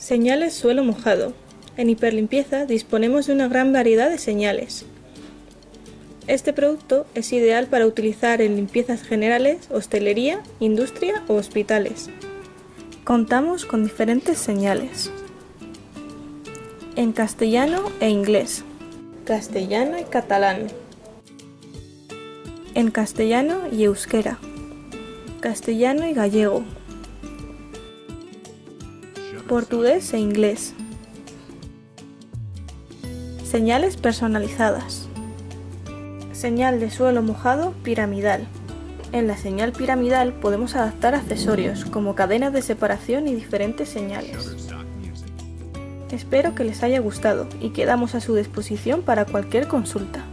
Señales suelo mojado. En Hiperlimpieza disponemos de una gran variedad de señales. Este producto es ideal para utilizar en limpiezas generales, hostelería, industria o hospitales. Contamos con diferentes señales. En castellano e inglés. Castellano y catalán. En castellano y euskera. Castellano y gallego portugués e inglés. Señales personalizadas. Señal de suelo mojado piramidal. En la señal piramidal podemos adaptar accesorios como cadenas de separación y diferentes señales. Espero que les haya gustado y quedamos a su disposición para cualquier consulta.